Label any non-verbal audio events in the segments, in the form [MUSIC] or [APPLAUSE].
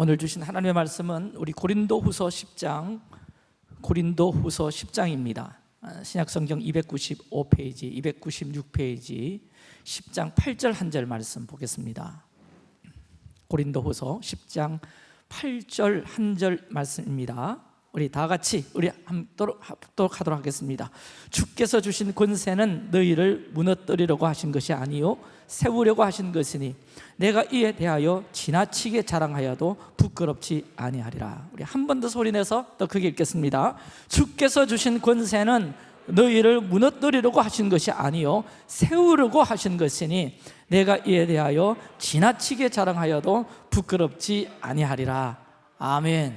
오늘 주신 하나님의 말씀은 우리 고린도 후서 10장 고린도 후서 10장입니다. 신약성경 295페이지 296페이지 10장 8절 한 절 말씀 보겠습니다. 고린도 후서 10장 8절 한 절 말씀입니다. 우리 다 같이 우리 함도록 하도록 하겠습니다. 주께서 주신 권세는 너희를 무너뜨리려고 하신 것이 아니요 세우려고 하신 것이니 내가 이에 대하여 지나치게 자랑하여도 부끄럽지 아니하리라. 우리 한 번 더 소리내서 더 크게 읽겠습니다. 주께서 주신 권세는 너희를 무너뜨리려고 하신 것이 아니요 세우려고 하신 것이니 내가 이에 대하여 지나치게 자랑하여도 부끄럽지 아니하리라. 아멘.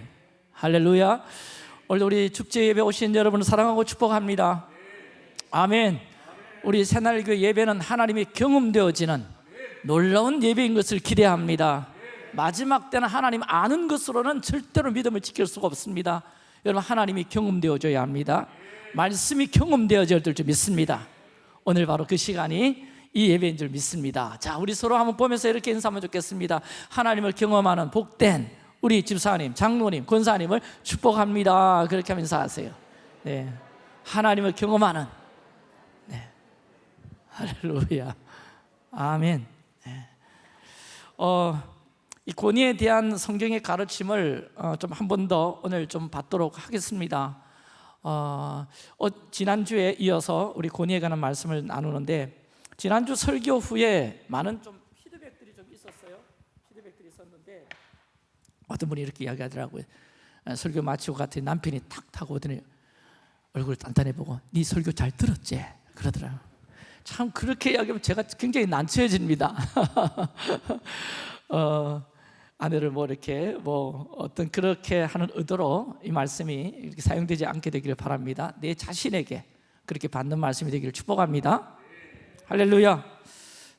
할렐루야. 오늘 우리 축제 예배 오신 여러분을 사랑하고 축복합니다. 아멘 우리 새날교 예배는 하나님이 경험되어지는 놀라운 예배인 것을 기대합니다 마지막 때는 하나님 아는 것으로는 절대로 믿음을 지킬 수가 없습니다 여러분 하나님이 경험되어져야 합니다 말씀이 경험되어질 줄 믿습니다 오늘 바로 그 시간이 이 예배인 줄 믿습니다 자 우리 서로 한번 보면서 이렇게 인사하면 좋겠습니다 하나님을 경험하는 복된 우리 집사님, 장로님, 권사님을 축복합니다. 그렇게 하면서 하세요. 네. 하나님을 경험하는 네. 할렐루야. 아멘. 네. 어, 이 권위에 대한 성경의 가르침을 어, 좀한 번 더 오늘 좀 받도록 하겠습니다. 어, 어, 지난주에 이어서 우리 권위에 관한 말씀을 나누는데 지난주 설교 후에 많은 좀 어떤 분이 이렇게 이야기하더라고요 어, 설교 마치고 갔더니 남편이 탁 타고 오더니 얼굴 단단해 보고 네 설교 잘 들었지? 그러더라고요 참 그렇게 이야기하면 제가 굉장히 난처해집니다. [LAUGHS] 어, 아내를 뭐 이렇게 뭐 어떤 그렇게 하는 의도로 이 말씀이 이렇게 사용되지 않게 되기를 바랍니다. 내 자신에게 그렇게 받는 말씀이 되기를 축복합니다. 할렐루야.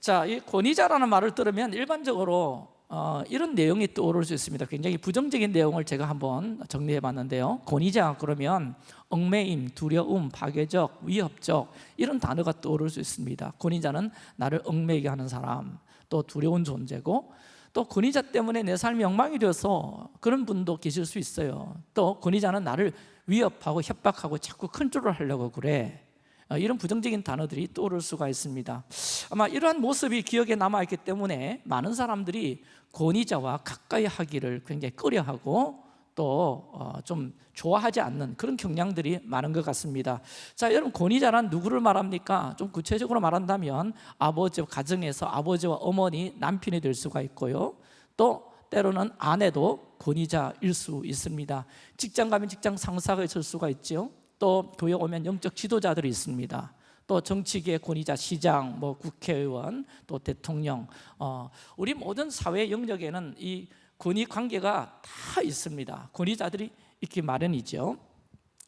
자, 이 권위자라는 말을 들으면 일반적으로 어, 이런 내용이 떠오를 수 있습니다. 굉장히 부정적인 내용을 제가 한번 정리해 봤는데요. 권위자 그러면 얽매임, 두려움, 파괴적, 위협적 이런 단어가 떠오를 수 있습니다. 권위자는 나를 얽매이게 하는 사람 또 두려운 존재고 또 권위자 때문에 내 삶이 엉망이 되어서 그런 분도 계실 수 있어요. 또 권위자는 나를 위협하고 협박하고 자꾸 컨트롤 하려고 그래. 어, 이런 부정적인 단어들이 떠오를 수가 있습니다. 아마 이러한 모습이 기억에 남아있기 때문에 많은 사람들이 권위자와 가까이 하기를 굉장히 꺼려하고 또좀 어, 좋아하지 않는 그런 경향들이 많은 것 같습니다. 자 여러분 권위자란 누구를 말합니까? 좀 구체적으로 말한다면 아버지 가정에서 아버지와 어머니 남편이 될 수가 있고요. 또 때로는 아내도 권위자일 수 있습니다. 직장 가면 직장 상사가 있을 수가 있죠 또 교회 오면 영적 지도자들이 있습니다. 또 정치계의 권위자 시장, 뭐 국회의원, 또 대통령 어, 우리 모든 사회 영역에는 이 권위 관계가 다 있습니다. 권위자들이 있기 마련이죠.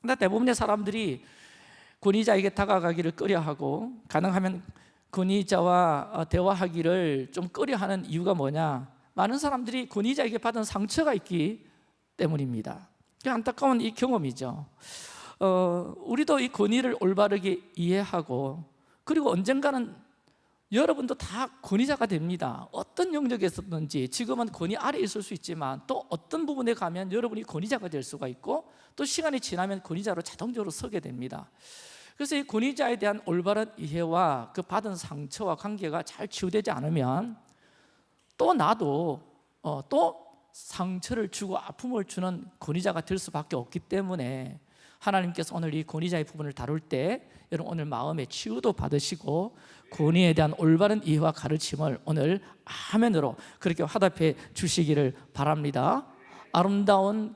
근데 대부분의 사람들이 권위자에게 다가가기를 꺼려하고 가능하면 권위자와 어, 대화하기를 좀 꺼려하는 이유가 뭐냐? 많은 사람들이 권위자에게 받은 상처가 있기 때문입니다. 안타까운 이 경험이죠 어, 우리도 이 권위를 올바르게 이해하고 그리고 언젠가는 여러분도 다 권위자가 됩니다. 어떤 영역에 있었든지 지금은 권위 아래 있을 수 있지만 또 어떤 부분에 가면 여러분이 권위자가 될 수가 있고 또 시간이 지나면 권위자로 자동적으로 서게 됩니다. 그래서 이 권위자에 대한 올바른 이해와 그 받은 상처와 관계가 잘 치유되지 않으면 또 나도 어, 또 상처를 주고 아픔을 주는 권위자가 될 수밖에 없기 때문에 하나님께서 오늘 이 권위자의 부분을 다룰 때 여러분 오늘 마음의 치유도 받으시고 권위에 대한 올바른 이해와 가르침을 오늘 화면으로 그렇게 화답해 주시기를 바랍니다. 아름다운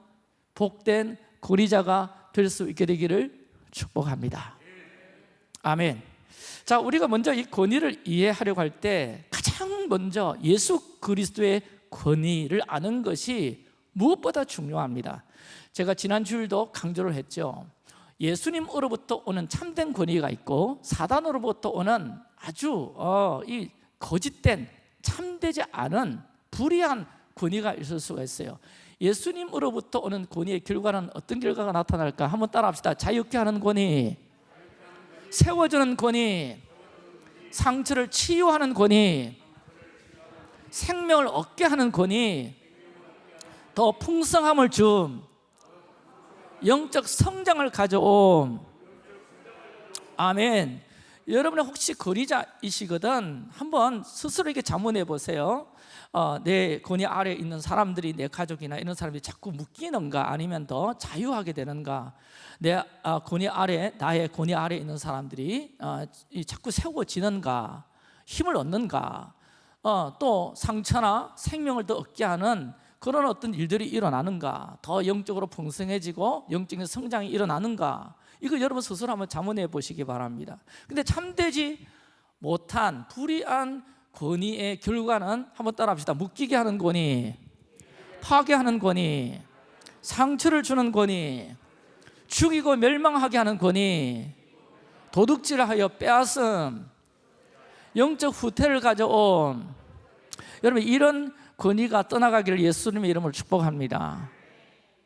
복된 권위자가 될 수 있게 되기를 축복합니다. 아멘. 자 우리가 먼저 이 권위를 이해하려고 할 때 가장 먼저 예수 그리스도의 권위를 아는 것이 무엇보다 중요합니다 제가 지난 주일도 강조를 했죠. 예수님으로부터 오는 참된 권위가 있고 사단으로부터 오는 아주 어, 이 거짓된 참되지 않은 불의한 권위가 있을 수가 있어요. 예수님으로부터 오는 권위의 결과는 어떤 결과가 나타날까? 한번 따라합시다. 자유케 하는 권위 세워주는 권위 상처를 치유하는 권위 생명을 얻게 하는 권위 더 풍성함을 준 영적 성장을 가져온 아멘. 여러분 혹시 권위자이시거든 한번 스스로에게 자문해 보세요. 어, 내 권위 아래 있는 사람들이 내 가족이나 이런 사람들이 자꾸 묶이는가 아니면 더 자유하게 되는가? 내 어, 권위 아래 나의 권위 아래 있는 사람들이 어, 이 자꾸 세워지는가? 힘을 얻는가? 어, 또 상처나 생명을 더 얻게 하는 그런 어떤 일들이 일어나는가? 더 영적으로 풍성해지고 영적인 성장이 일어나는가? 이거 여러분 스스로 한번 자문해 보시기 바랍니다. 근데 참되지 못한 불의한 권위의 결과는 한번 따라 합시다. 묶이게 하는 권위 파괴하는 권위 상처를 주는 권위 죽이고 멸망하게 하는 권위 도둑질하여 빼앗음 영적 후퇴를 가져온 여러분 이런 권위가 떠나가기를 예수님의 이름으로 축복합니다.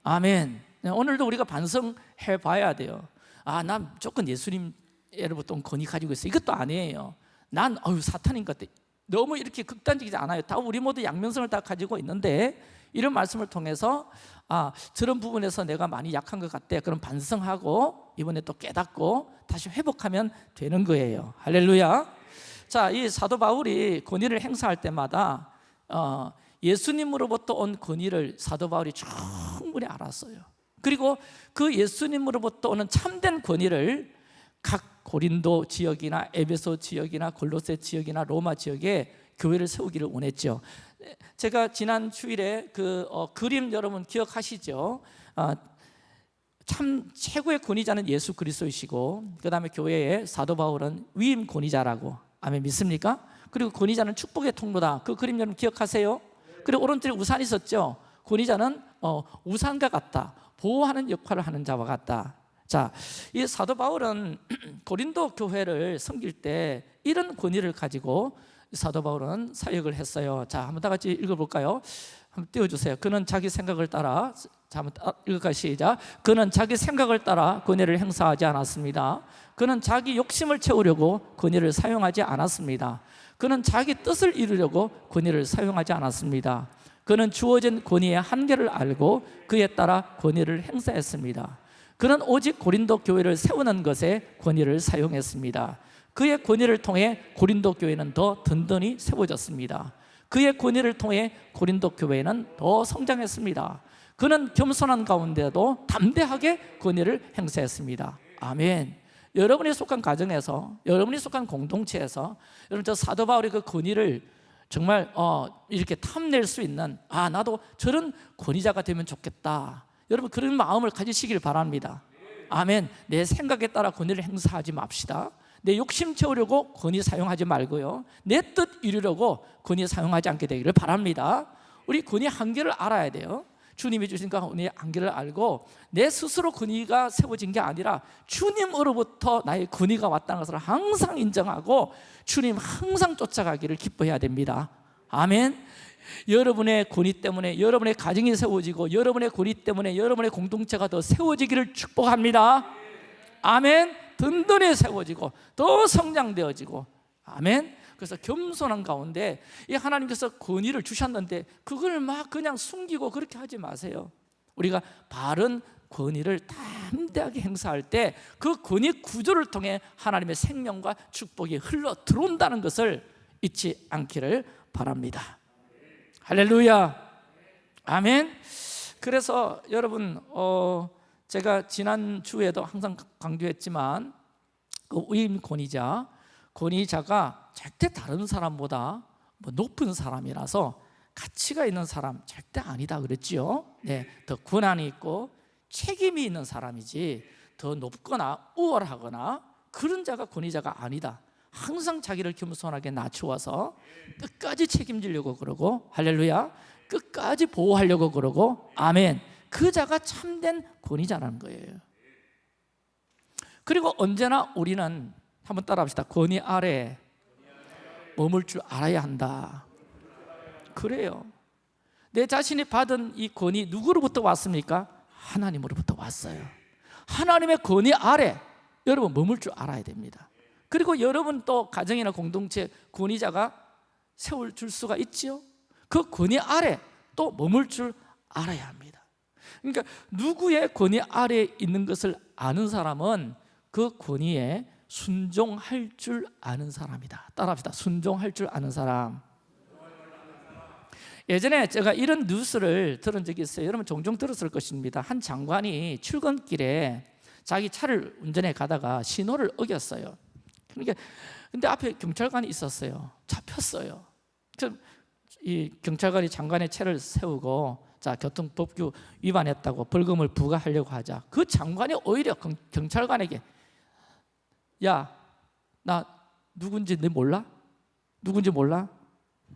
아멘. 네, 오늘도 우리가 반성해 봐야 돼요. 아, 난 무조건 예수님으로부터 온 권위 가지고 있어. 이것도 아니에요. 난 어유 사탄인 것 같아. 너무 이렇게 극단적이지 않아요. 다 우리 모두 양면성을 다 가지고 있는데 이런 말씀을 통해서 아 저런 부분에서 내가 많이 약한 것 같대 그럼 반성하고 이번에 또 깨닫고 다시 회복하면 되는 거예요. 할렐루야. 자, 이 사도 바울이 권위를 행사할 때마다 어, 예수님으로부터 온 권위를 사도 바울이 충분히 알았어요 그리고 그 예수님으로부터 오는 참된 권위를 각 고린도 지역이나 에베소 지역이나 골로새 지역이나 로마 지역에 교회를 세우기를 원했죠 제가 지난 주일에 그 어, 그림 여러분 기억하시죠? 어, 참 최고의 권위자는 예수 그리스도이시고 그 다음에 교회의 사도 바울은 위임 권위자라고 아멘 믿습니까? 그리고 권위자는 축복의 통로다 그 그림 여러분 기억하세요? 그리고 오른쪽에 우산이 있었죠? 권위자는 어, 우산과 같다 보호하는 역할을 하는 자와 같다 자, 이 사도 바울은 [CLEARS THROAT] 고린도 교회를 섬길 때 이런 권위를 가지고 사도 바울은 사역을 했어요. 자, 한번 다 같이 읽어볼까요? 한번 띄워주세요. 그는 자기 생각을 따라 자, 한번 읽을까 시작. 그는 자기 생각을 따라 권위를 행사하지 않았습니다. 그는 자기 욕심을 채우려고 권위를 사용하지 않았습니다. 그는 자기 뜻을 이루려고 권위를 사용하지 않았습니다. 그는 주어진 권위의 한계를 알고 그에 따라 권위를 행사했습니다. 그는 오직 고린도 교회를 세우는 것에 권위를 사용했습니다. 그의 권위를 통해 고린도 교회는 더 든든히 세워졌습니다. 그의 권위를 통해 고린도 교회는 더 성장했습니다. 그는 겸손한 가운데도 담대하게 권위를 행사했습니다. 아멘 여러분이 속한 가정에서 여러분이 속한 공동체에서 여러분 저 사도 바울의 그 권위를 정말 어, 이렇게 탐낼 수 있는 아 나도 저런 권위자가 되면 좋겠다. 여러분 그런 마음을 가지시길 바랍니다. 아멘. 내 생각에 따라 권위를 행사하지 맙시다. 내 욕심 채우려고 권위 사용하지 말고요. 내 뜻 이루려고 권위 사용하지 않게 되기를 바랍니다. 우리 권위 한계를 알아야 돼요 주님이 주신 그 권위의 한계를 알고 내 스스로 권위가 세워진 게 아니라 주님으로부터 나의 권위가 왔다는 것을 항상 인정하고 주님 항상 쫓아가기를 기뻐해야 됩니다. 아멘. 여러분의 권위 때문에 여러분의 가정이 세워지고 여러분의 권위 때문에 여러분의 공동체가 더 세워지기를 축복합니다. 아멘. 든든히 세워지고 더 성장되어지고. 아멘 그래서 겸손한 가운데 이 하나님께서 권위를 주셨는데 그걸 막 그냥 숨기고 그렇게 하지 마세요. 우리가 바른 권위를 담대하게 행사할 때 그 권위 구조를 통해 하나님의 생명과 축복이 흘러 들어온다는 것을 잊지 않기를 바랍니다. 할렐루야. 아멘. 그래서 여러분 어, 제가 지난 주에도 항상 강조했지만 그 위임 권위자 권위자가 절대 다른 사람보다 뭐 높은 사람이라서 가치가 있는 사람 절대 아니다 그랬지요. 네, 더 권한이 있고 책임이 있는 사람이지 더 높거나 우월하거나 그런 자가 권위자가 아니다. 항상 자기를 겸손하게 낮추어서 끝까지 책임지려고 그러고 할렐루야 끝까지 보호하려고 그러고 아멘. 그 자가 참된 권위자라는 거예요. 그리고 언제나 우리는 한번 따라합시다. 권위 아래 머물 줄 알아야 한다. 그래요. 내 자신이 받은 이 권위 누구로부터 왔습니까? 하나님으로부터 왔어요. 하나님의 권위 아래 여러분 머물 줄 알아야 됩니다. 그리고 여러분 또 가정이나 공동체 권위자가 세울 줄 수가 있지요? 그 권위 아래 또 머물 줄 알아야 합니다. 그러니까 누구의 권위 아래에 있는 것을 아는 사람은 그 권위에 순종할 줄 아는 사람이다. 따라합시다. 순종할 줄 아는 사람. 예전에 제가 이런 뉴스를 들은 적이 있어요. 여러분 종종 들었을 것입니다. 한 장관이 출근길에 자기 차를 운전해 가다가 신호를 어겼어요. 그러니까 근데 앞에 경찰관이 있었어요. 잡혔어요. 그이 경찰관이 장관의 차를 세우고 자 교통법규 위반했다고 벌금을 부과하려고 하자. 그 장관이 오히려 경- 경찰관에게 야 나 누군지 너 몰라? 누군지 몰라?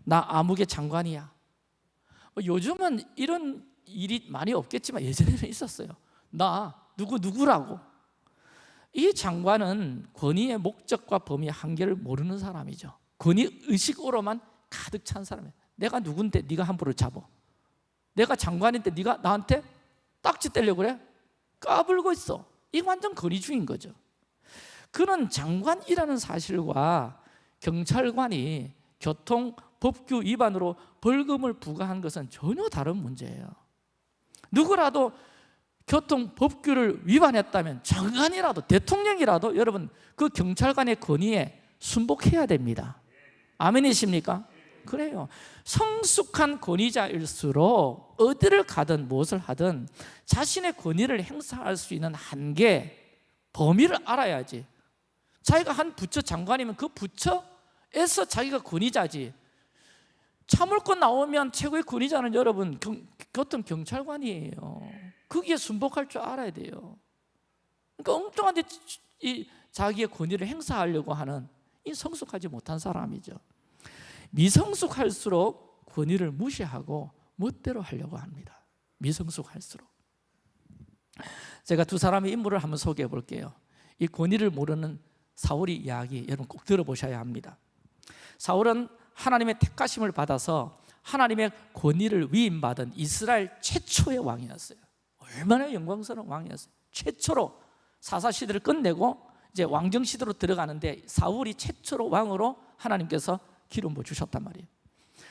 나 아무개 장관이야. 뭐 요즘은 이런 일이 많이 없겠지만 예전에는 있었어요. 나 누구 누구라고? 이 장관은 권위의 목적과 범위 한계를 모르는 사람이죠. 권위 의식으로만 가득 찬 사람이에요. 내가 누군데 네가 함부로 잡어? 내가 장관인데 네가 나한테 딱지 떼려고 그래? 까불고 있어. 이거 완전 권위주의인 거죠 그는 장관이라는 사실과 경찰관이 교통 법규 위반으로 벌금을 부과한 것은 전혀 다른 문제예요. 누구라도 교통 법규를 위반했다면 장관이라도 대통령이라도 여러분 그 경찰관의 권위에 순복해야 됩니다. 아멘이십니까? 그래요. 성숙한 권위자일수록 어디를 가든 무엇을 하든 자신의 권위를 행사할 수 있는 한계, 범위를 알아야지 자기가 한 부처 장관이면 그 부처에서 자기가 권위자지. 참을권 나오면 최고의 권위자는 여러분 경, 교통 경찰관이에요. 거기에 순복할 줄 알아야 돼요. 그러니까 엉뚱한 데 이 자기의 권위를 행사하려고 하는 이 성숙하지 못한 사람이죠. 미성숙할수록 권위를 무시하고 멋대로 하려고 합니다. 미성숙할수록. 제가 두 사람의 인물을 한번 소개해 볼게요. 이 권위를 모르는 사울의 이야기 여러분 꼭 들어보셔야 합니다. 사울은 하나님의 택하심을 받아서 하나님의 권위를 위임받은 이스라엘 최초의 왕이었어요. 얼마나 영광스러운 왕이었어요. 최초로 사사시대를 끝내고 이제 왕정시대로 들어가는데 사울이 최초로 왕으로 하나님께서 기름 부어 주셨단 말이에요.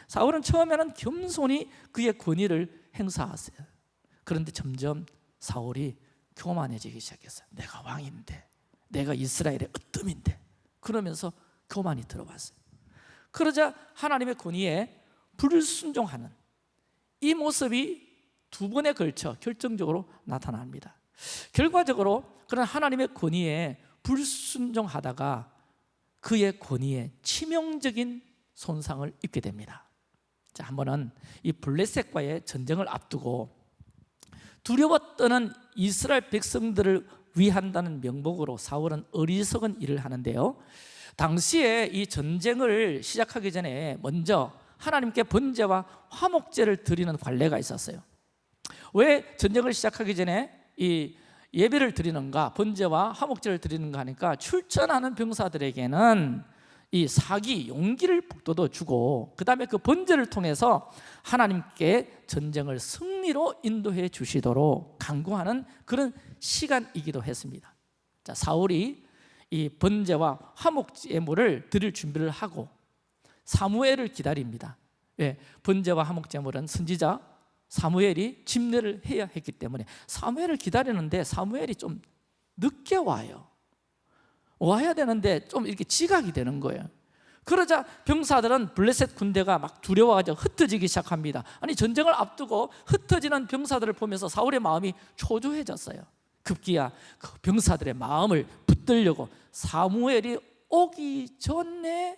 사울은 처음에는 겸손히 그의 권위를 행사하세요. 그런데 점점 사울이 교만해지기 시작했어요. 내가 왕인데 내가 이스라엘의 으뜸인데. 그러면서 교만이 들어왔어요. 그러자 하나님의 권위에 불순종하는 이 모습이 두 번에 걸쳐 결정적으로 나타납니다. 결과적으로 그런 하나님의 권위에 불순종하다가 그의 권위에 치명적인 손상을 입게 됩니다. 자, 한 번은 이 블레셋과의 전쟁을 앞두고 떠는 이스라엘 백성들을 위한다는 명목으로 사울은 어리석은 일을 하는데요. 당시에 이 전쟁을 시작하기 전에 먼저 하나님께 번제와 화목제를 드리는 관례가 있었어요. 왜 전쟁을 시작하기 전에 이 예배를 드리는가 번제와 화목제를 드리는가 하니까 출전하는 병사들에게는 이 사기, 용기를 북돋워 주고 그 다음에 그 번제를 통해서 하나님께 전쟁을 승리로 인도해 주시도록 강구하는 그런 시간이기도 했습니다. 자, 사울이 이 번제와 화목제물을 드릴 준비를 하고 사무엘을 기다립니다. 예, 번제와 화목제물은 선지자 사무엘이 집례를 해야 했기 때문에 사무엘을 기다리는데 사무엘이 좀 늦게 와요. 와야 되는데 좀 이렇게 지각이 되는 거예요. 그러자 병사들은 블레셋 군대가 막 두려워가지고 흩어지기 시작합니다. 아니 전쟁을 앞두고 흩어지는 병사들을 보면서 사울의 마음이 초조해졌어요 급기야 그 병사들의 마음을 붙들려고 사무엘이 오기 전에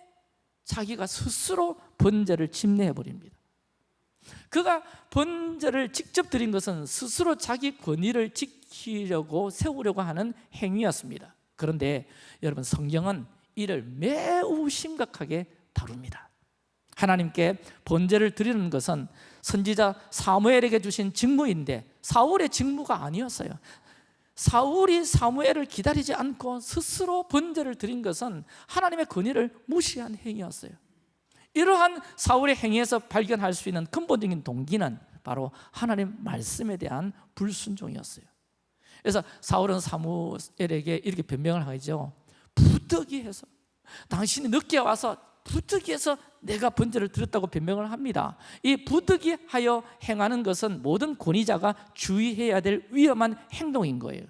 자기가 스스로 번제를 침례해 버립니다. 그가 번제를 직접 드린 것은 스스로 자기 권위를 지키려고 세우려고 하는 행위였습니다. 그런데 여러분 성경은 이를 매우 심각하게 다룹니다. 하나님께 번제를 드리는 것은 선지자 사무엘에게 주신 직무인데 사울의 직무가 아니었어요 사울이 사무엘을 기다리지 않고 스스로 번제를 드린 것은 하나님의 권위를 무시한 행위였어요. 이러한 사울의 행위에서 발견할 수 있는 근본적인 동기는 바로 하나님 말씀에 대한 불순종이었어요. 그래서 사울은 사무엘에게 이렇게 변명을 하죠. 부득이해서 당신이 늦게 와서 부득이해서 내가 번제를 드렸다고 변명을 합니다. 이 부득이하여 행하는 것은 모든 권위자가 주의해야 될 위험한 행동인 거예요.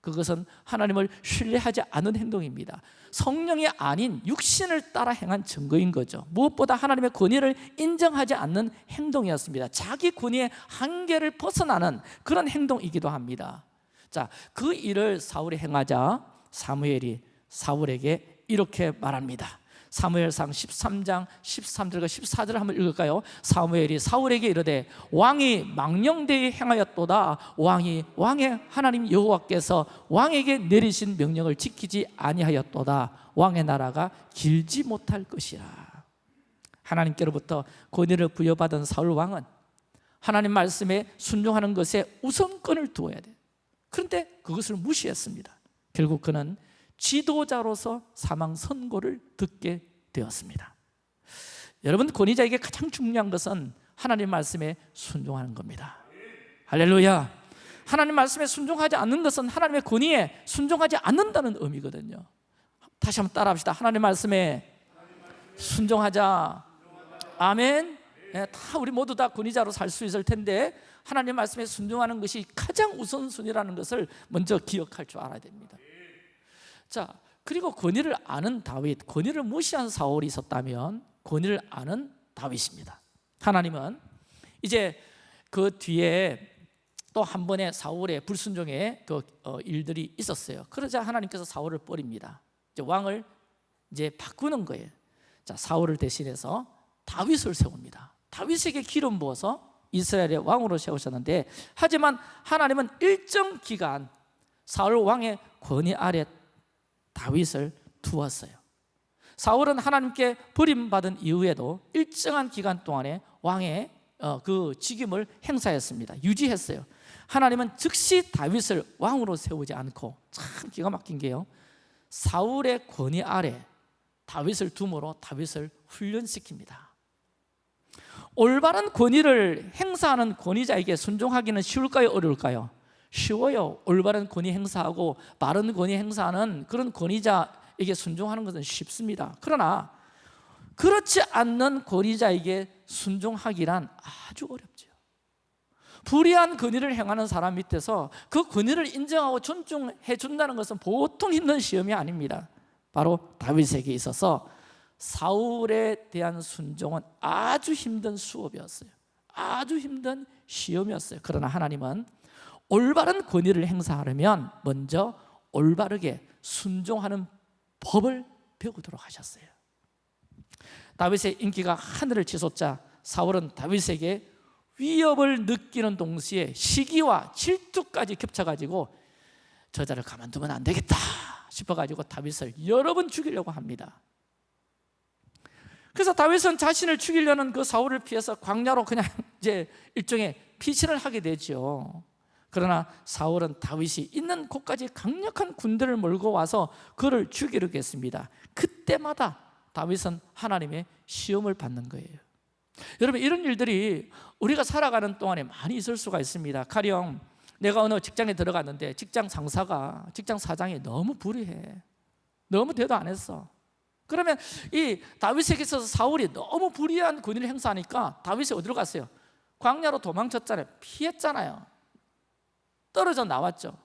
그것은 하나님을 신뢰하지 않은 행동입니다. 성령이 아닌 육신을 따라 행한 증거인 거죠. 무엇보다 하나님의 권위를 인정하지 않는 행동이었습니다. 자기 권위의 한계를 벗어나는 그런 행동이기도 합니다. 자, 그 일을 사울이 행하자 사무엘이 사울에게 이렇게 말합니다 사무엘상 13장 13절과 14절을 한번 읽을까요? 사무엘이 사울에게 이르되 왕이 망령되이 행하였도다. 왕이 왕의 하나님 여호와께서 왕에게 내리신 명령을 지키지 아니하였도다. 왕의 나라가 길지 못할 것이라. 하나님께로부터 권위를 부여받은 사울 왕은 하나님 말씀에 순종하는 것에 우선권을 두어야 돼. 그런데 그것을 무시했습니다. 결국 그는 지도자로서 사망 선고를 듣게 되었습니다. 여러분 권위자에게 가장 중요한 것은 하나님 말씀에 순종하는 겁니다. 할렐루야. 하나님 말씀에 순종하지 않는 것은 하나님의 권위에 순종하지 않는다는 의미거든요. 다시 한번 따라 합시다. 하나님 말씀에 순종하자. 아멘. 네, 다 우리 모두 다 권위자로 살 수 있을 텐데 하나님 말씀에 순종하는 것이 가장 우선순위라는 것을 먼저 기억할 줄 알아야 됩니다 자 그리고 권위를 아는 다윗 권위를 무시한 사울이 있었다면 권위를 아는 다윗입니다. 하나님은 이제 그 뒤에 또 한 번의 사울의 불순종의 그 어, 일들이 있었어요. 그러자 하나님께서 사울을 버립니다. 이제 왕을 이제 바꾸는 거예요. 자 사울을 대신해서 다윗을 세웁니다. 다윗에게 기름 부어서 이스라엘의 왕으로 세우셨는데 하지만 하나님은 일정 기간 사울 왕의 권위 아래 다윗을 두었어요. 사울은 하나님께 버림받은 이후에도 일정한 기간 동안에 왕의 어, 그 직임을 행사했습니다. 유지했어요. 하나님은 즉시 다윗을 왕으로 세우지 않고 참 기가 막힌 게요. 사울의 권위 아래 다윗을 둠으로 다윗을 훈련시킵니다. 올바른 권위를 행사하는 권위자에게 순종하기는 쉬울까요? 어려울까요? 쉬워요. 올바른 권위 행사하고 바른 권위 행사하는 그런 권위자에게 순종하는 것은 쉽습니다. 그러나 그렇지 않는 권위자에게 순종하기란 아주 어렵죠 불의한 권위를 행하는 사람 밑에서 그 권위를 인정하고 존중해 준다는 것은 보통 힘든 시험이 아닙니다. 바로 다윗에게 있어서 사울에 대한 순종은 아주 힘든 수업이었어요. 아주 힘든 시험이었어요. 그러나 하나님은 올바른 권위를 행사하려면 먼저 올바르게 순종하는 법을 배우도록 하셨어요. 다윗의 인기가 하늘을 치솟자 사울은 다윗에게 위협을 느끼는 동시에 시기와 질투까지 겹쳐가지고 저자를 가만두면 안 되겠다 싶어가지고 다윗을 여러 번 죽이려고 합니다. 그래서 다윗은 자신을 죽이려는 그 사울을 피해서 광야로 그냥 [LAUGHS] 이제 일종의 피신을 하게 되죠 그러나 사울은 다윗이 있는 곳까지 강력한 군대를 몰고 와서 그를 죽이려고 했습니다. 그때마다 다윗은 하나님의 시험을 받는 거예요. 여러분 이런 일들이 우리가 살아가는 동안에 많이 있을 수가 있습니다. 가령 내가 어느 직장에 들어갔는데 직장 상사가 직장 사장이 너무 불의해. 너무 대도 안 했어. 그러면 이 다윗에게 있어서 사울이 너무 불의한 권위를 행사하니까 다윗이 어디로 갔어요? 광야로 도망쳤잖아요. 피했잖아요 떨어져 나왔죠.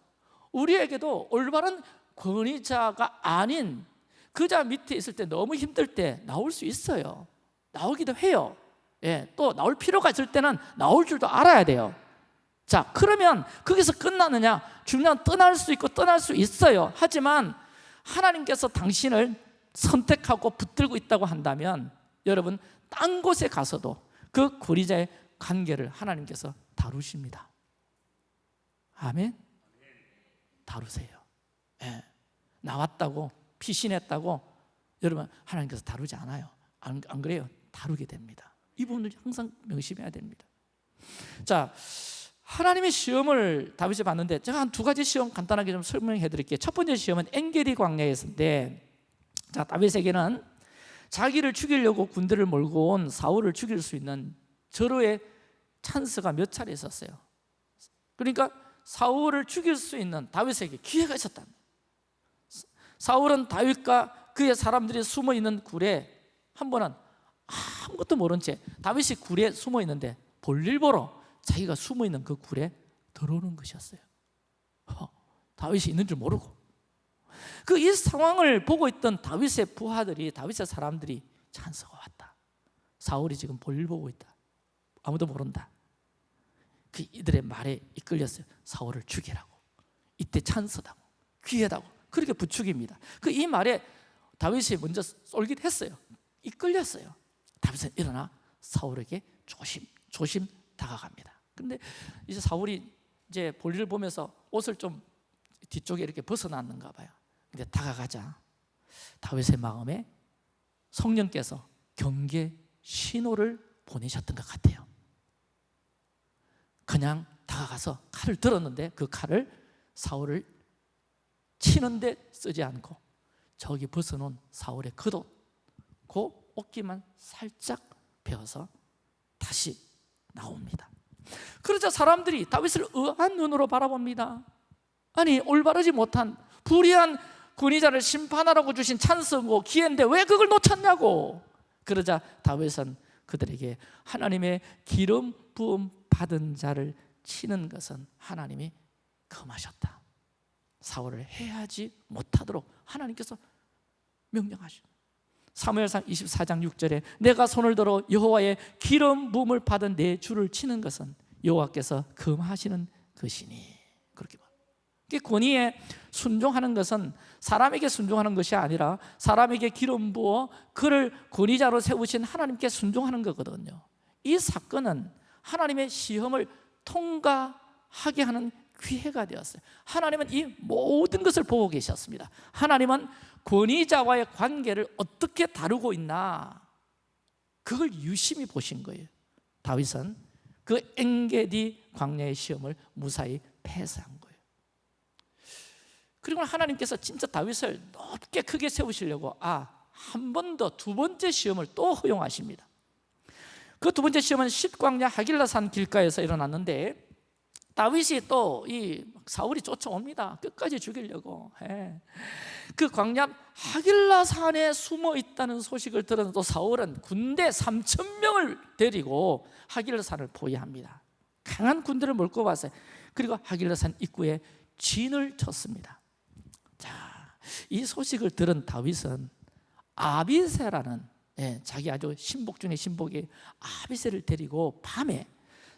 우리에게도 올바른 권위자가 아닌 그 자 밑에 있을 때 너무 힘들 때 나올 수 있어요. 나오기도 해요. 예, 또 나올 필요가 있을 때는 나올 줄도 알아야 돼요. 자 그러면 거기서 끝나느냐? 중요한 떠날 수 있고 떠날 수 있어요. 하지만 하나님께서 당신을 선택하고 붙들고 있다고 한다면 여러분 딴 곳에 가서도 그 권위자의 관계를 하나님께서 다루십니다 아멘? 다루세요 네. 나왔다고 피신했다고 여러분 하나님께서 다루지 않아요 안, 안 그래요? 다루게 됩니다 이 부분을 항상 명심해야 됩니다 자 하나님의 시험을 다윗이 봤는데 제가 한 두 가지 시험 간단하게 좀 설명해 드릴게요 첫 번째 시험은 엔게디 광야에서인데 자 다윗에게는 자기를 죽이려고 군대를 몰고 온 사울을 죽일 수 있는 절호의 찬스가 몇 차례 있었어요 그러니까 사울을 죽일 수 있는 다윗에게 기회가 있었다 사울은 다윗과 그의 사람들이 숨어 있는 굴에 한 번은 아무것도 모른 채 다윗이 굴에 숨어 있는데 볼일 보러 자기가 숨어 있는 그 굴에 들어오는 것이었어요. 허, 다윗이 있는 줄 모르고 그 이 상황을 보고 있던 다윗의 부하들이 다윗의 사람들이 찬스가 왔다. 사울이 지금 볼일 보고 있다. 아무도 모른다. 그 이들의 말에 이끌렸어요. 사울을 죽이라고. 이때 찬스다고 기회다고 그렇게 부추깁니다. 그 이 말에 다윗이 먼저 쏠깃했어요. 이끌렸어요. 다윗은 일어나 사울에게 조심 조심 다가갑니다. 근데 이제 사울이 이제 볼일을 보면서 옷을 좀 뒤쪽에 이렇게 벗어났는가 봐요. 근데 다가가자 다윗의 마음에 성령께서 경계 신호를 보내셨던 것 같아요. 그냥 다가가서 칼을 들었는데 그 칼을 사울을 치는데 쓰지 않고 저기 벗어놓은 사울의 겉옷 그 옷기만 살짝 베어서 다시 나옵니다. 그러자 사람들이 다윗을 의아한 눈으로 바라봅니다. 아니 올바르지 못한 불의한 군의자를 심판하라고 주신 찬스고 기회인데 왜 그걸 놓쳤냐고. 그러자 다윗은 그들에게 하나님의 기름 부음 받은 자를 치는 것은 하나님이 금하셨다 사울을 해하지 못하도록 하나님께서 명령하시오 사무엘상 24장 6절에 내가 손을 들어 여호와의 기름 부음을 받은 내 주를 치는 것은 여호와께서 금하시는 것이니. 권위에 순종하는 것은 사람에게 순종하는 것이 아니라 사람에게 기름 부어 그를 권위자로 세우신 하나님께 순종하는 거거든요. 이 사건은 하나님의 시험을 통과하게 하는 기회가 되었어요. 하나님은 이 모든 것을 보고 계셨습니다. 하나님은 권위자와의 관계를 어떻게 다루고 있나 그걸 유심히 보신 거예요. 다윗은 그 엔게디 광야의 시험을 무사히 패스한. 그리고 하나님께서 진짜 다윗을 높게 크게 세우시려고 아, 한 번 더 두 번째 시험을 또 허용하십니다. 그 두 번째 시험은 십광야 하길라산 길가에서 일어났는데 다윗이 또 이 사울이 쫓아옵니다. 끝까지 죽이려고. 예. 그 광야 하길라 산에 숨어 있다는 소식을 들은 또 사울은 군대 3천 명을 데리고 하길라 산을 포위합니다. 강한 군대를 몰고 왔어요. 그리고 하길라 산 입구에 진을 쳤습니다. 자, 이 소식을 들은 다윗은 아비세라는 예, 자기 아주 신복 중에 신복이 아비세를 데리고 밤에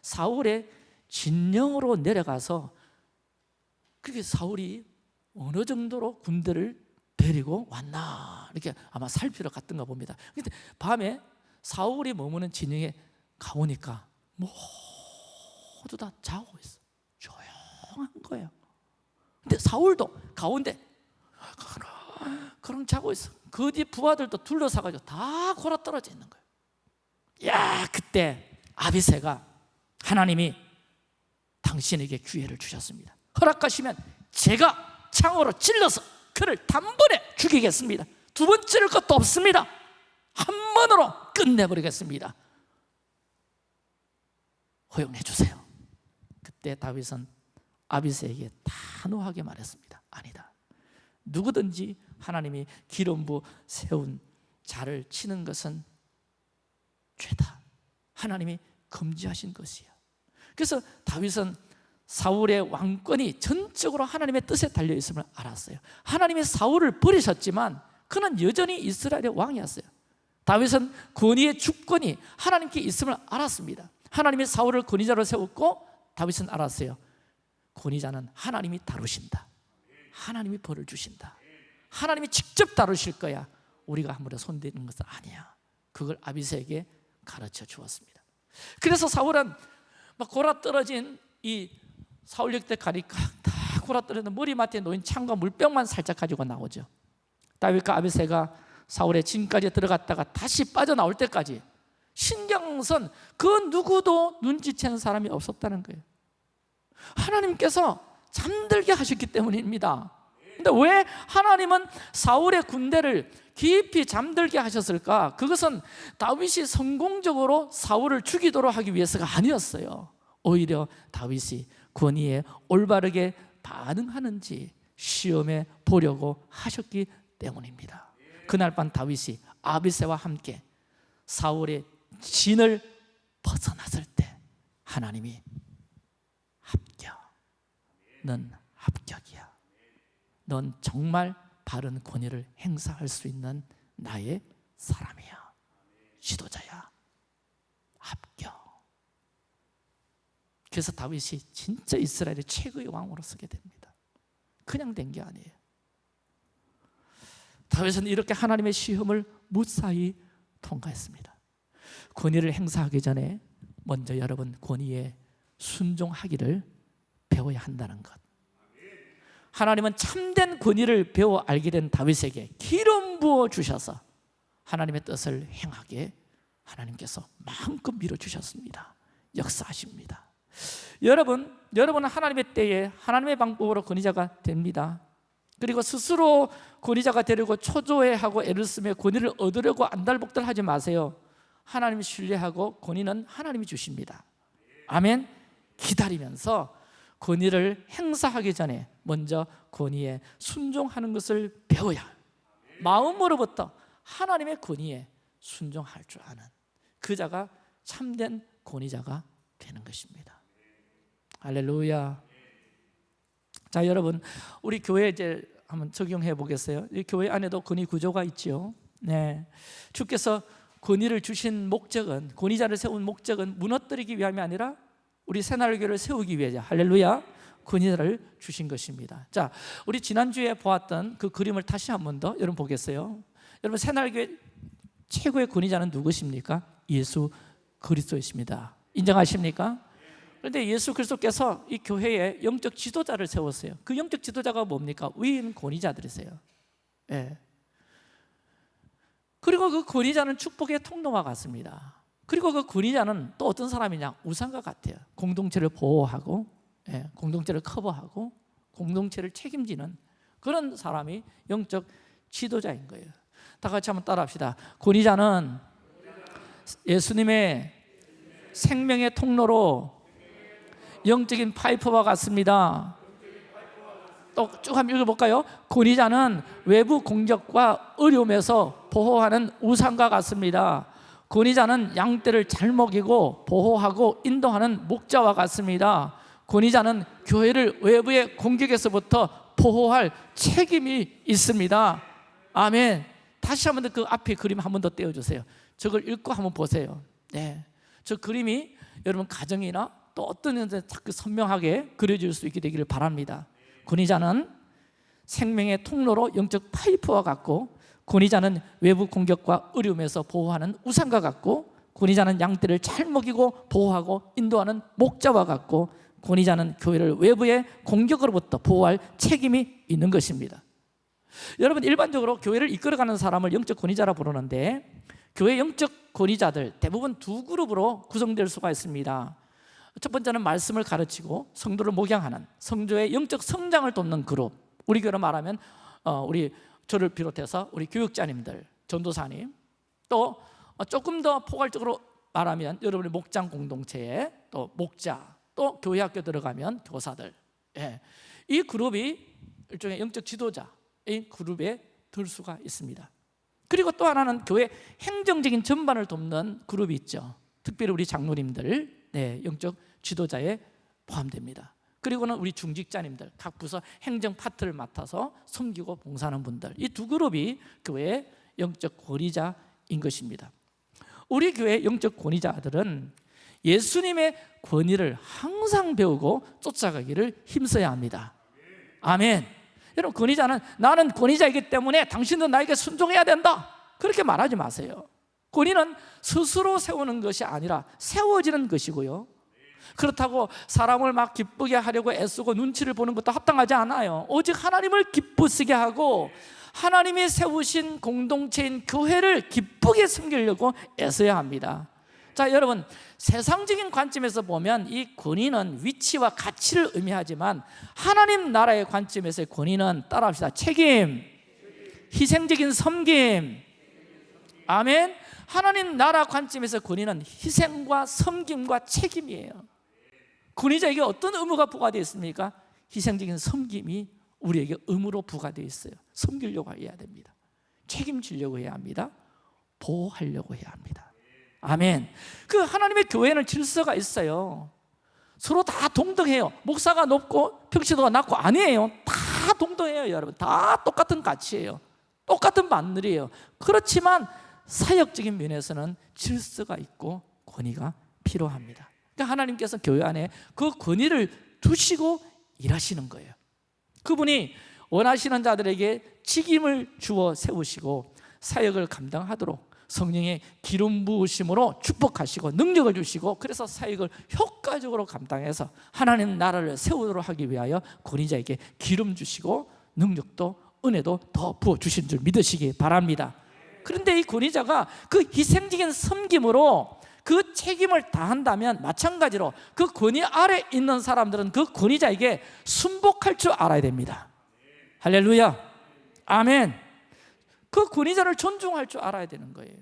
사울의 진영으로 내려가서 그렇게 사울이 어느 정도로 군대를 데리고 왔나 이렇게 아마 살피러 갔던가 봅니다. 근데 밤에 사울이 머무는 진영에 가보니까 모두 다 자고 있어. 조용한 거예요. 근데 사울도 가운데 그럼 자고 있어. 그 뒤 부하들도 둘러싸가지고 다 골아 떨어져 있는 거예요. 야 그때 아비세가 하나님이 당신에게 기회를 주셨습니다. 허락하시면 제가 창으로 찔러서 그를 단번에 죽이겠습니다. 두 번째를 것도 없습니다. 한 번으로 끝내버리겠습니다. 허용해 주세요. 그때 다윗은 아비스에게 단호하게 말했습니다. 아니다. 누구든지 하나님이 기름 부 세운 자를 치는 것은 죄다. 하나님이 금지하신 것이야. 그래서 다윗은 사울의 왕권이 전적으로 하나님의 뜻에 달려 있음을 알았어요. 하나님이 사울을 버리셨지만 그는 여전히 이스라엘의 왕이었어요. 다윗은 권위의 주권이 하나님께 있음을 알았습니다. 하나님이 사울을 권위자로 세웠고 다윗은 알았어요. 권위자는 하나님이 다루신다. 하나님이 벌을 주신다. 하나님이 직접 다루실 거야. 우리가 아무리 손대는 것은 아니야. 그걸 아비세에게 가르쳐 주었습니다. 그래서 사울은 막 골아 떨어진 이 사울역 때 가니까 다 골아 떨어진 머리맡에 놓인 창과 물병만 살짝 가지고 나오죠. 다윗과 아비세가 사울의 진까지 들어갔다가 다시 빠져나올 때까지 신경선 그 누구도 눈치채는 사람이 없었다는 거예요. 하나님께서 잠들게 하셨기 때문입니다. 근데 왜 하나님은 사울의 군대를 깊이 잠들게 하셨을까? 그것은 다윗이 성공적으로 사울을 죽이도록 하기 위해서가 아니었어요. 오히려 다윗이 권위에 올바르게 반응하는지 시험해 보려고 하셨기 때문입니다. 그날 밤 다윗이 아비세와 함께 사울의 진을 벗어났을 때 하나님이 넌 합격이야. 넌 정말 바른 권위를 행사할 수 있는 나의 사람이야. 지도자야. 합격. 그래서 다윗이 진짜 이스라엘의 최고의 왕으로 서게 됩니다. 그냥 된 게 아니에요. 다윗은 이렇게 하나님의 시험을 무사히 통과했습니다. 권위를 행사하기 전에 먼저 여러분 권위에 순종하기를 배워야 한다는 것. 하나님은 참된 권위를 배워 알게 된 다윗에게 기름 부어 주셔서 하나님의 뜻을 행하게 하나님께서 마음껏 밀어주셨습니다. 역사하십니다. 여러분, 여러분은 하나님의 때에 하나님의 방법으로 권위자가 됩니다. 그리고 스스로 권위자가 되려고 초조해하고 애를 쓰며 권위를 얻으려고 안달복달 하지 마세요. 하나님 신뢰하고 권위는 하나님이 주십니다. 아멘. 기다리면서 권위를 행사하기 전에 먼저 권위에 순종하는 것을 배워야. 마음으로부터 하나님의 권위에 순종할 줄 아는 그 자가 참된 권위자가 되는 것입니다 할렐루야 자 여러분 우리 교회 이제 한번 적용해 보겠어요 이 교회 안에도 권위 구조가 있지요 네. 주께서 권위를 주신 목적은 권위자를 세운 목적은 무너뜨리기 위함이 아니라 우리 새날교를 세우기 위해서 할렐루야 권위자를 주신 것입니다 자 우리 지난주에 보았던 그 그림을 다시 한 번 더 여러분 보겠어요 여러분 새날교회 최고의 권위자는 누구십니까? 예수 그리스도이십니다 인정하십니까? 그런데 예수 그리스도께서 이 교회에 영적 지도자를 세웠어요 그 영적 지도자가 뭡니까? 위인 권위자들이세요 예. 그리고 그 권위자는 축복의 통로와 같습니다 그리고 그 권위자는 또 어떤 사람이냐? 우상과 같아요. 공동체를 보호하고 예, 공동체를 커버하고 공동체를 책임지는 그런 사람이 영적 지도자인 거예요. 다 같이 한번 따라합시다. 권위자는 예수님의 생명의 통로로 영적인 파이프와 같습니다. 또쭉 한번 읽어볼까요? 권위자는 외부 공격과 어려움에서 보호하는 우상과 같습니다 권위자는 양떼를 잘 먹이고 보호하고 인도하는 목자와 같습니다. 권위자는 교회를 외부의 공격에서부터 보호할 책임이 있습니다. 아멘. 다시 한번 더그 앞에 그림 한 번 더 떼어주세요. 저걸 읽고 한번 보세요. 네. 저 그림이 여러분 가정이나 또 어떤 현재 자꾸 선명하게 그려질 수 있게 되기를 바랍니다. 권위자는 생명의 통로로 영적 파이프와 같고 권위자는 외부 공격과 어려움에서 보호하는 우상과 같고 권위자는 양떼를 잘 먹이고 보호하고 인도하는 목자와 같고 권위자는 교회를 외부의 공격으로부터 보호할 책임이 있는 것입니다. 여러분 일반적으로 교회를 이끌어가는 사람을 영적 권위자라 부르는데 교회 영적 권위자들 대부분 두 그룹으로 구성될 수가 있습니다. 첫 번째는 말씀을 가르치고 성도를 목양하는 성도의 영적 성장을 돕는 그룹. 우리 교회로 말하면 어, 우리 저를 비롯해서 우리 교육자님들 전도사님 또 어, 조금 더 포괄적으로 말하면 여러분의 목장 공동체에 또 목자 또 교회 학교 들어가면 교사들. 예. 이 그룹이 일종의 영적 지도자의 그룹에 들 수가 있습니다. 그리고 또 하나는 교회 행정적인 전반을 돕는 그룹이 있죠. 특별히 우리 장로님들 네, 영적 지도자에 포함됩니다 그리고는 우리 중직자님들 각 부서 행정 파트를 맡아서 섬기고 봉사하는 분들. 이 두 그룹이 교회의 영적 권위자인 것입니다. 우리 교회 영적 권위자들은 예수님의 권위를 항상 배우고 쫓아가기를 힘써야 합니다. 아멘. 여러분 권위자는 나는 권위자이기 때문에 당신도 나에게 순종해야 된다. 그렇게 말하지 마세요. 권위는 스스로 세우는 것이 아니라 세워지는 것이고요 그렇다고 사람을 막 기쁘게 하려고 애쓰고 눈치를 보는 것도 합당하지 않아요. 오직 하나님을 기쁘시게 하고 하나님이 세우신 공동체인 교회를 기쁘게 섬기려고 애써야 합니다. 자 여러분 세상적인 관점에서 보면 이 권위는 위치와 가치를 의미하지만 하나님 나라의 관점에서의 권위는 따라합시다. 책임, 희생적인 섬김. 아멘. 하나님 나라 관점에서 권위는 희생과 섬김과 책임이에요 권위자에게 어떤 의무가 부과되어 있습니까? 희생적인 섬김이 우리에게 의무로 부과되어 있어요. 섬기려고 해야 됩니다. 책임지려고 해야 합니다. 보호하려고 해야 합니다. 아멘. 그 하나님의 교회는 질서가 있어요. 서로 다 동등해요. 목사가 높고 평시도가 낮고 아니에요. 다 동등해요 여러분. 다 똑같은 가치예요. 똑같은 바늘이에요. 그렇지만 사역적인 면에서는 질서가 있고 권위가 필요합니다 그러니까 하나님께서 교회 안에 그 권위를 두시고 일하시는 거예요. 그분이 원하시는 자들에게 책임을 주어 세우시고 사역을 감당하도록 성령의 기름 부으심으로 축복하시고 능력을 주시고 그래서 사역을 효과적으로 감당해서 하나님 나라를 세우도록 하기 위하여 권위자에게 기름 주시고 능력도 은혜도 더 부어 주신 줄 믿으시기 바랍니다. 그런데 이 권위자가 그 희생적인 섬김으로 그 책임을 다한다면 마찬가지로 그 권위 아래 있는 사람들은 그 권위자에게 순복할 줄 알아야 됩니다. 할렐루야. 아멘. 그 권위자를 존중할 줄 알아야 되는 거예요.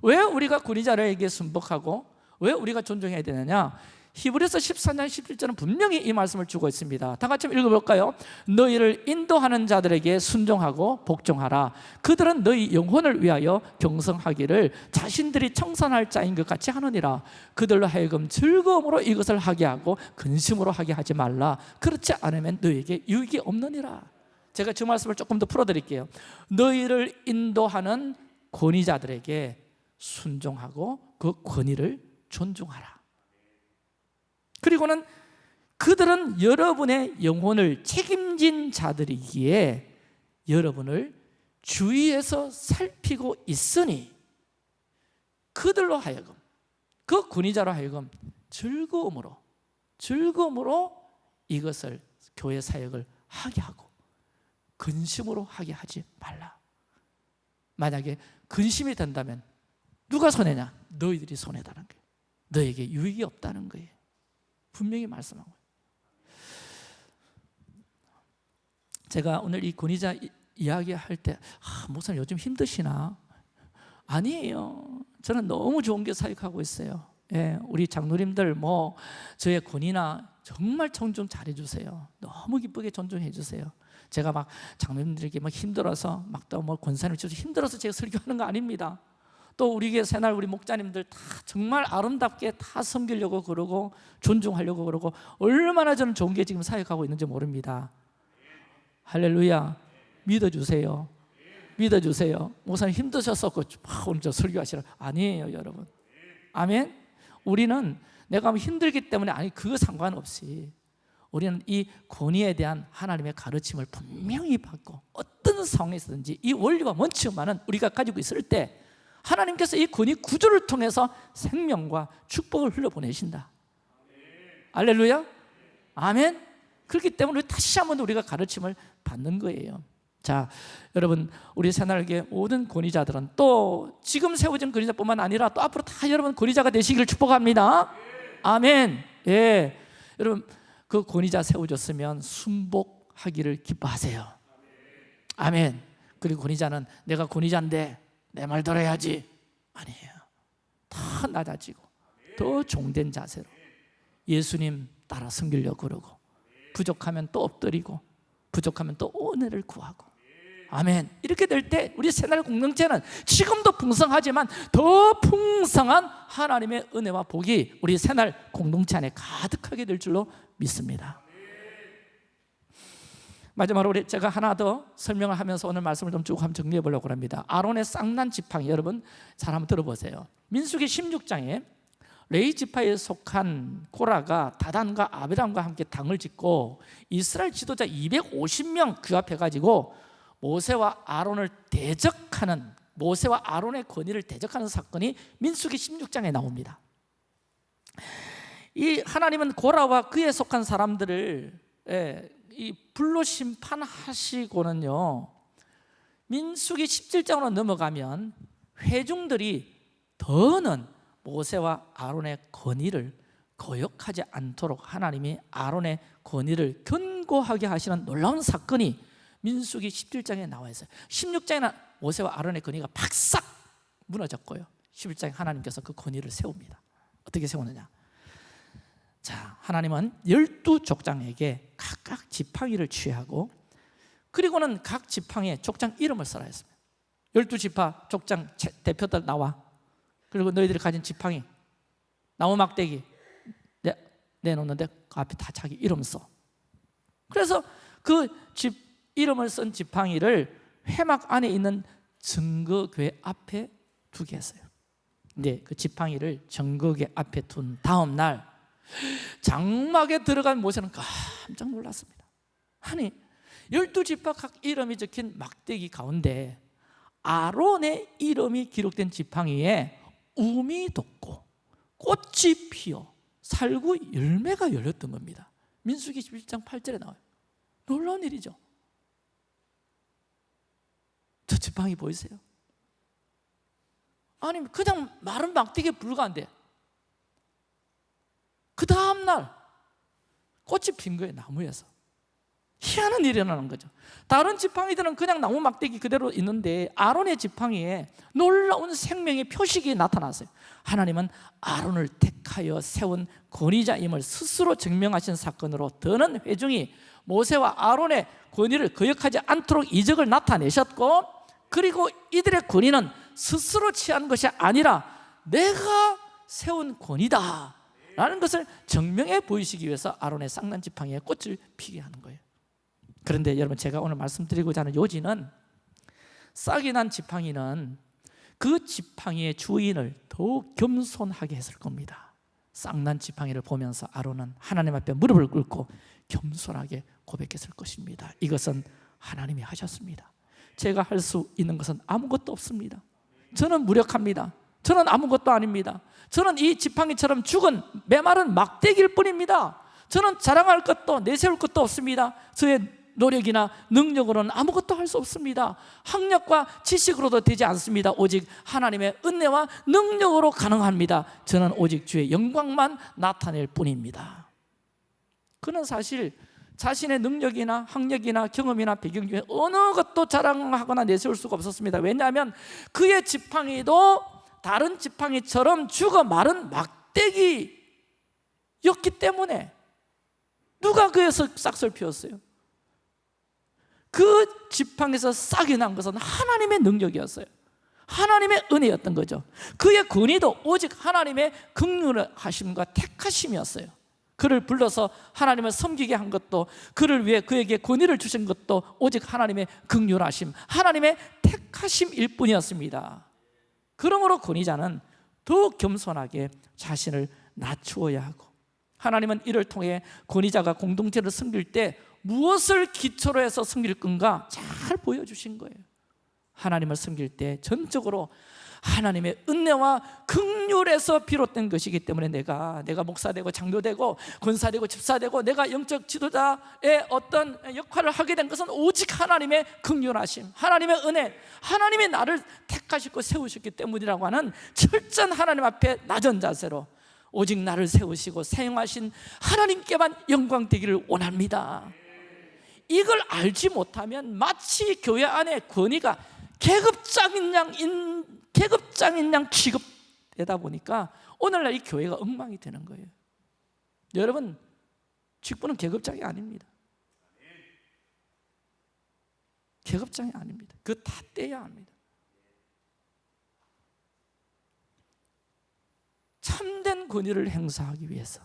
왜 우리가 권위자에게 순복하고 왜 우리가 존중해야 되느냐 히브리서 14장 17절은 분명히 이 말씀을 주고 있습니다. 다 같이 읽어볼까요? 너희를 인도하는 자들에게 순종하고 복종하라. 그들은 너희 영혼을 위하여 경성하기를 자신들이 청산할 자인 것 같이 하느니라. 그들로 하여금 즐거움으로 이것을 하게 하고 근심으로 하게 하지 말라. 그렇지 않으면 너희에게 유익이 없느니라. 제가 저 말씀을 조금 더 풀어드릴게요. 너희를 인도하는 권위자들에게 순종하고 그 권위를 존중하라 그리고는 그들은 여러분의 영혼을 책임진 자들이기에 여러분을 주위에서 살피고 있으니 그들로 하여금 그 권위자로 하여금 즐거움으로 즐거움으로 이것을 교회 사역을 하게 하고 근심으로 하게 하지 말라. 만약에 근심이 된다면 누가 손해냐? 너희들이 손해다는 거예요. 너에게 유익이 없다는 거예요 분명히 말씀하고 제가 오늘 이 권위자 이야기할 때 아, 목사님 요즘 힘드시나? 아니에요. 저는 너무 좋은 게 사역하고 있어요. 예, 우리 장로님들 뭐 저의 권위나 정말 존중 잘해주세요. 너무 기쁘게 존중해 주세요. 제가 막 장로님들에게 막 힘들어서 막 또 뭐 권사님 저 힘들어서 제가 설교하는 거 아닙니다 또 우리 교회 새날 우리 목자님들 다 정말 아름답게 다 섬기려고 그러고 존중하려고 그러고 얼마나 저는 좋은 게 지금 사역하고 있는지 모릅니다. 할렐루야. 믿어주세요. 믿어주세요. 목사님 힘드셨었고 막 오늘 저 설교하시라. 아니에요 여러분. 아멘. 우리는 내가 뭐 힘들기 때문에 아니 그거 상관없이 우리는 이 권위에 대한 하나님의 가르침을 분명히 받고 어떤 상황에서든지 이 원리와 원칙만은 우리가 가지고 있을 때 하나님께서 이 권위 구조를 통해서 생명과 축복을 흘려보내신다. 알렐루야. 아멘. 그렇기 때문에 다시 한번 우리가 가르침을 받는 거예요. 자 여러분 우리 새날개 모든 권위자들은 또 지금 세워진 권위자뿐만 아니라 또 앞으로 다 여러분 권위자가 되시기를 축복합니다. 아멘. 예. 여러분 그 권위자 세워졌으면 순복하기를 기뻐하세요. 아멘. 그리고 권위자는 내가 권위자인데 내 말 들어야지. 아니에요. 더 낮아지고 더 종된 자세로 예수님 따라 섬기려고 그러고 부족하면 또 엎드리고 부족하면 또 은혜를 구하고. 아멘. 이렇게 될 때 우리 새날 공동체는 지금도 풍성하지만 더 풍성한 하나님의 은혜와 복이 우리 새날 공동체 안에 가득하게 될 줄로 믿습니다 마지막으로 우리 제가 하나 더 설명을 하면서 오늘 말씀을 좀 쭉 한번 정리해 보려고 합니다. 아론의 쌍난 지팡이 여러분 잘 한번 들어보세요. 민수기 16장에 레이 지파에 속한 코라가 다단과 아비람과 함께 당을 짓고 이스라엘 지도자 250명 그 앞에 가지고 모세와 아론을 대적하는 모세와 아론의 권위를 대적하는 사건이 민수기 16장에 나옵니다. 이 하나님은 고라와 그에 속한 사람들을 예, 이 불로 심판하시고는요 민수기 17장으로 넘어가면 회중들이 더는 모세와 아론의 권위를 거역하지 않도록 하나님이 아론의 권위를 견고하게 하시는 놀라운 사건이 민수기 17장에 나와 있어요. 16장에는 모세와 아론의 권위가 박싹 무너졌고요. 11장에 하나님께서 그 권위를 세웁니다. 어떻게 세우느냐 자 하나님은 열두 족장에게 각각 지팡이를 취하고 그리고는 각 지팡이에 족장 이름을 써라 했습니다. 열두 지파 족장 체- 대표들 나와. 그리고 너희들이 가진 지팡이 나무 막대기 내, 내놓는데 그 앞에 다 자기 이름 써. 그래서 그 집 이름을 쓴 지팡이를 회막 안에 있는 증거궤 앞에 두게 했어요. 근데 그 지팡이를 증거궤 앞에 둔 다음 날 장막에 들어간 모세는 깜짝 놀랐습니다. 아니 열두 지파 각 이름이 적힌 막대기 가운데 아론의 이름이 기록된 지팡이에 우미 돋고 꽃이 피어 살구 열매가 열렸던 겁니다. 민수기 11장 8절에 나와요. 놀라운 일이죠. 저 지팡이 보이세요? 아니 그냥 마른 막대기에 불과한데 그 다음날 꽃이 핀 거예요 나무에서. 희한한 일이 일어나는 거죠. 다른 지팡이들은 그냥 나무 막대기 그대로 있는데 아론의 지팡이에 놀라운 생명의 표식이 나타났어요. 하나님은 아론을 택하여 세운 권위자임을 스스로 증명하신 사건으로 더는 회중이 모세와 아론의 권위를 거역하지 않도록 이적을 나타내셨고 그리고 이들의 권위는 스스로 취한 것이 아니라 내가 세운 권위다 라는 것을 증명해 보이시기 위해서 아론의 쌍난 지팡이에 꽃을 피게 하는 거예요. 그런데 여러분 제가 오늘 말씀드리고자 하는 요지는 싹이 난 지팡이는 그 지팡이의 주인을 더욱 겸손하게 했을 겁니다. 쌍난 지팡이를 보면서 아론은 하나님 앞에 무릎을 꿇고 겸손하게 고백했을 것입니다. 이것은 하나님이 하셨습니다. 제가 할 수 있는 것은 아무것도 없습니다. 저는 무력합니다 저는 아무것도 아닙니다. 저는 이 지팡이처럼 죽은 메마른 막대기일 뿐입니다. 저는 자랑할 것도 내세울 것도 없습니다. 저의 노력이나 능력으로는 아무것도 할 수 없습니다. 학력과 지식으로도 되지 않습니다. 오직 하나님의 은혜와 능력으로 가능합니다. 저는 오직 주의 영광만 나타낼 뿐입니다. 그는 사실 자신의 능력이나 학력이나 경험이나 배경 중에 어느 것도 자랑하거나 내세울 수가 없었습니다. 왜냐하면 그의 지팡이도 다른 지팡이처럼 죽어 마른 막대기였기 때문에 누가 그에서 싹을 피웠어요? 그 지팡이에서 싹이 난 것은 하나님의 능력이었어요. 하나님의 은혜였던 거죠. 그의 권위도 오직 하나님의 긍휼하심과 택하심이었어요. 그를 불러서 하나님을 섬기게 한 것도 그를 위해 그에게 권위를 주신 것도 오직 하나님의 긍휼하심 하나님의 택하심일 뿐이었습니다 그러므로 권위자는 더욱 겸손하게 자신을 낮추어야 하고 하나님은 이를 통해 권위자가 공동체를 섬길 때 무엇을 기초로 해서 섬길 건가 잘 보여주신 거예요. 하나님을 섬길 때 전적으로 하나님의 은혜와 극률에서 비롯된 것이기 때문에 내가 내가 목사되고 장로되고 권사되고 집사되고 내가 영적 지도자의 어떤 역할을 하게 된 것은 오직 하나님의 극률하심 하나님의 은혜 하나님이 나를 택하시고 세우셨기 때문이라고 하는 철저한 하나님 앞에 낮은 자세로 오직 나를 세우시고 사용하신 하나님께만 영광 되기를 원합니다. 이걸 알지 못하면 마치 교회 안에 권위가 계급장인 양 인, 계급장인 양 취급되다 보니까 오늘날 이 교회가 엉망이 되는 거예요. 여러분 직분은 계급장이 아닙니다. 계급장이 아닙니다. 그 다 떼야 합니다. 참된 권위를 행사하기 위해서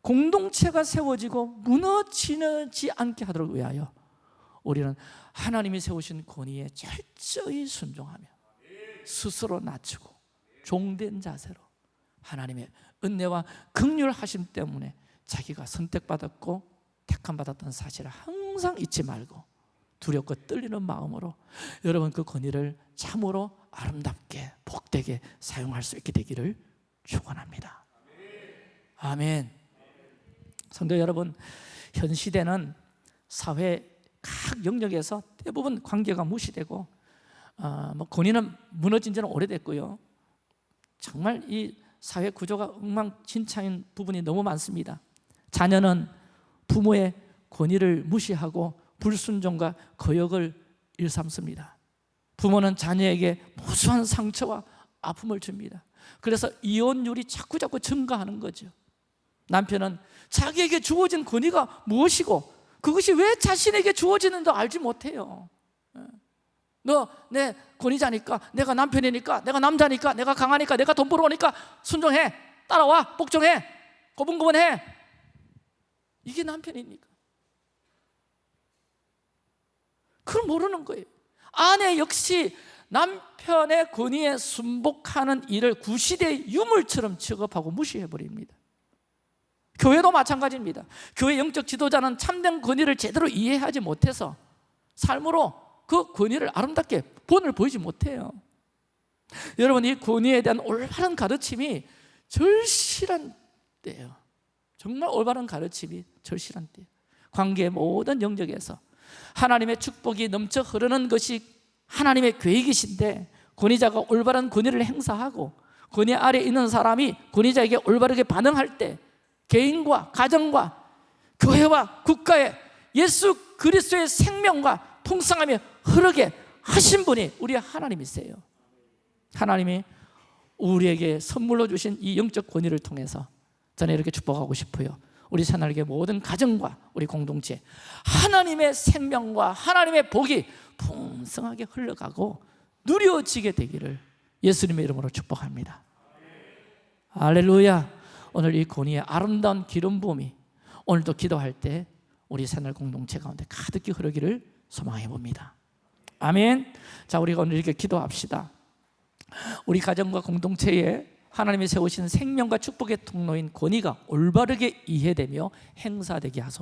공동체가 세워지고 무너지지 않게 하도록 위하여 우리는 하나님이 세우신 권위에 철저히 순종하며 스스로 낮추고 종된 자세로 하나님의 은혜와 극률하심 때문에 자기가 선택받았고 택함받았던 사실을 항상 잊지 말고 두렵고 떨리는 마음으로 여러분 그 권위를 참으로 아름답게 복되게 사용할 수 있게 되기를 축원합니다. 아멘. 성도 여러분, 현 시대는 사회 각 영역에서 대부분 관계가 무시되고 어, 뭐 권위는 무너진 지는 오래됐고요. 정말 이 사회 구조가 엉망진창인 부분이 너무 많습니다. 자녀는 부모의 권위를 무시하고 불순종과 거역을 일삼습니다. 부모는 자녀에게 무수한 상처와 아픔을 줍니다. 그래서 이혼율이 자꾸 자꾸 증가하는 거죠. 남편은 자기에게 주어진 권위가 무엇이고 그것이 왜 자신에게 주어지는지 알지 못해요. 예. 너내 권위자니까 내가 남편이니까 내가 남자니까 내가 강하니까 내가 돈 벌어오니까 순종해 따라와 복종해 고분고분해 이게 남편입니까? 그걸 모르는 거예요 아내 역시 남편의 권위에 순복하는 일을 구시대의 유물처럼 취급하고 무시해버립니다 교회도 마찬가지입니다. 교회 영적 지도자는 참된 권위를 제대로 이해하지 못해서 삶으로 그 권위를 아름답게 본을 보이지 못해요. 여러분 이 권위에 대한 올바른 가르침이 절실한 때예요. 정말 올바른 가르침이 절실한 때예요. 관계의 모든 영역에서 하나님의 축복이 넘쳐 흐르는 것이 하나님의 계획이신데 권위자가 올바른 권위를 행사하고 권위 아래 있는 사람이 권위자에게 올바르게 반응할 때 개인과 가정과 교회와 국가에 예수 그리스도의 생명과 풍성함이 흐르게 하신 분이 우리 하나님이세요. 하나님이 우리에게 선물로 주신 이 영적 권위를 통해서 저는 이렇게 축복하고 싶어요. 우리 새날개 모든 가정과 우리 공동체 하나님의 생명과 하나님의 복이 풍성하게 흘러가고 누려지게 되기를 예수님의 이름으로 축복합니다. 할렐루야 오늘 이 권위의 아름다운 기름 부음이 오늘도 기도할 때 우리 새날 공동체 가운데 가득히 흐르기를 소망해 봅니다. 아멘. 자 우리가 오늘 이렇게 기도합시다. 우리 가정과 공동체에 하나님이 세우신 생명과 축복의 통로인 권위가 올바르게 이해되며 행사되게 하소서